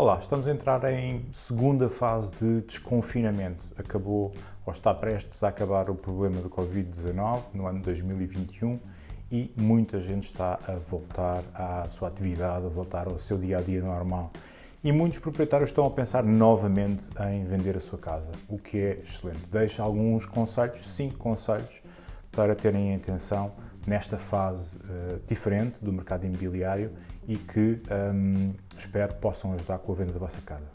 Olá, estamos a entrar em segunda fase de desconfinamento. Acabou, ou está prestes a acabar o problema do Covid-19 no ano 2021 e muita gente está a voltar à sua atividade, a voltar ao seu dia-a-dia -dia normal. E muitos proprietários estão a pensar novamente em vender a sua casa, o que é excelente. Deixo alguns conselhos, cinco conselhos, para terem atenção nesta fase uh, diferente do mercado imobiliário e que um, espero possam ajudar com a venda da vossa casa.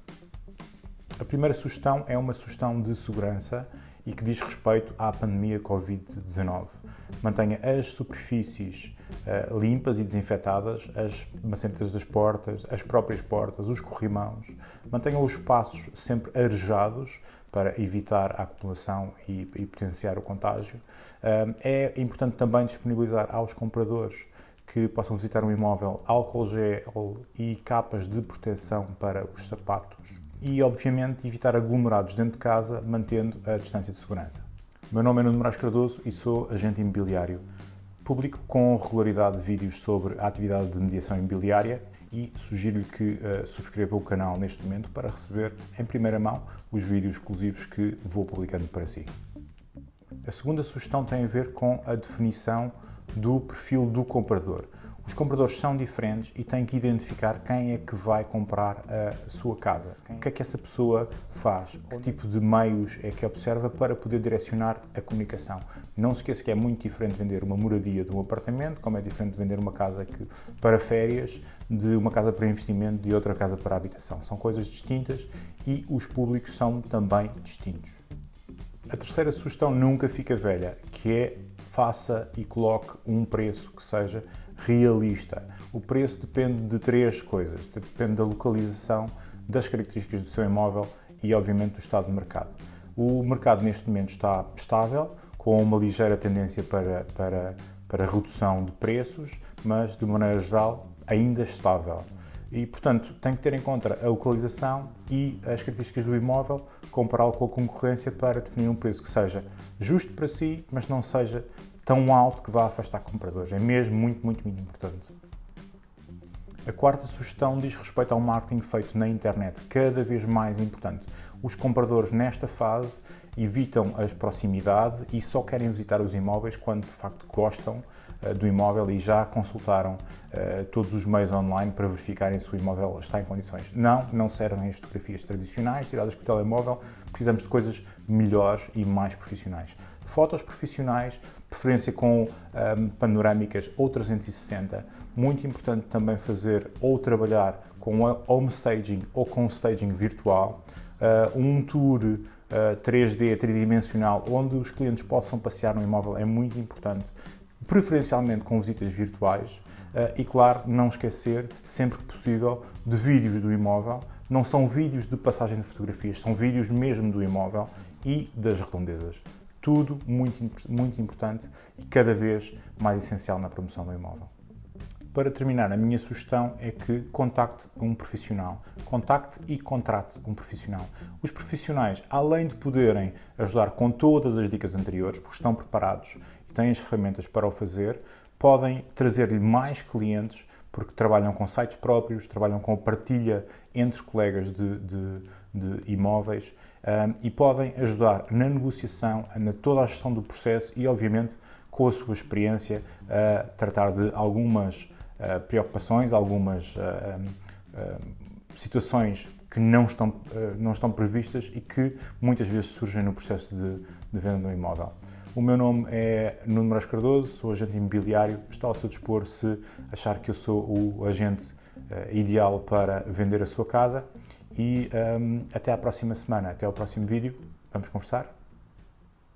A primeira sugestão é uma sugestão de segurança e que diz respeito à pandemia Covid-19. Mantenha as superfícies uh, limpas e desinfetadas, as macetas das portas, as próprias portas, os corrimãos. Mantenha os espaços sempre arejados para evitar a acumulação e, e potenciar o contágio. Uh, é importante também disponibilizar aos compradores que possam visitar um imóvel álcool gel e capas de proteção para os sapatos e, obviamente, evitar aglomerados dentro de casa, mantendo a distância de segurança. Meu nome é Nuno Moraes Cardoso e sou agente imobiliário. Publico com regularidade vídeos sobre a atividade de mediação imobiliária e sugiro-lhe que uh, subscreva o canal neste momento para receber em primeira mão os vídeos exclusivos que vou publicando para si. A segunda sugestão tem a ver com a definição do perfil do comprador. Os compradores são diferentes e têm que identificar quem é que vai comprar a sua casa. O que é que essa pessoa faz? Que tipo de meios é que observa para poder direcionar a comunicação? Não se esqueça que é muito diferente vender uma moradia de um apartamento, como é diferente vender uma casa que, para férias, de uma casa para investimento, de outra casa para habitação. São coisas distintas e os públicos são também distintos. A terceira sugestão nunca fica velha, que é faça e coloque um preço que seja realista. O preço depende de três coisas. Depende da localização, das características do seu imóvel e, obviamente, do estado do mercado. O mercado, neste momento, está estável, com uma ligeira tendência para, para, para redução de preços, mas, de maneira geral, ainda estável. E, portanto, tem que ter em conta a localização e as características do imóvel, compará-lo com a concorrência para definir um preço que seja justo para si, mas não seja tão alto que vá afastar compradores. É mesmo muito, muito, muito importante. A quarta sugestão diz respeito ao marketing feito na internet, cada vez mais importante. Os compradores nesta fase evitam a proximidade e só querem visitar os imóveis quando de facto gostam uh, do imóvel e já consultaram uh, todos os meios online para verificarem se o imóvel está em condições. Não, não servem as fotografias tradicionais tiradas com o telemóvel, precisamos de coisas melhores e mais profissionais. Fotos profissionais, preferência com um, ehm, panorâmicas ou 360. Muito importante também fazer ou trabalhar com home staging ou com staging virtual. Uh, um tour uh, 3D, tridimensional, onde os clientes possam passear no imóvel é muito importante, preferencialmente com visitas virtuais. Uh, e claro, não esquecer, sempre que possível, de vídeos do imóvel. Não são vídeos de passagem de fotografias, são vídeos mesmo do imóvel e das redondezas. Tudo muito, muito importante e cada vez mais essencial na promoção do imóvel. Para terminar, a minha sugestão é que contacte um profissional. Contacte e contrate um profissional. Os profissionais, além de poderem ajudar com todas as dicas anteriores, porque estão preparados e têm as ferramentas para o fazer, podem trazer-lhe mais clientes porque trabalham com sites próprios, trabalham com partilha entre colegas de, de, de imóveis um, e podem ajudar na negociação, na toda a gestão do processo e, obviamente, com a sua experiência, a tratar de algumas uh, preocupações, algumas uh, uh, situações que não estão, não estão previstas e que muitas vezes surgem no processo de, de venda de um imóvel. O meu nome é Nuno Moraes Cardoso, sou agente imobiliário. Estou ao seu dispor se achar que eu sou o agente ideal para vender a sua casa. E um, ehm, até à próxima semana, até ao próximo vídeo. Vamos conversar?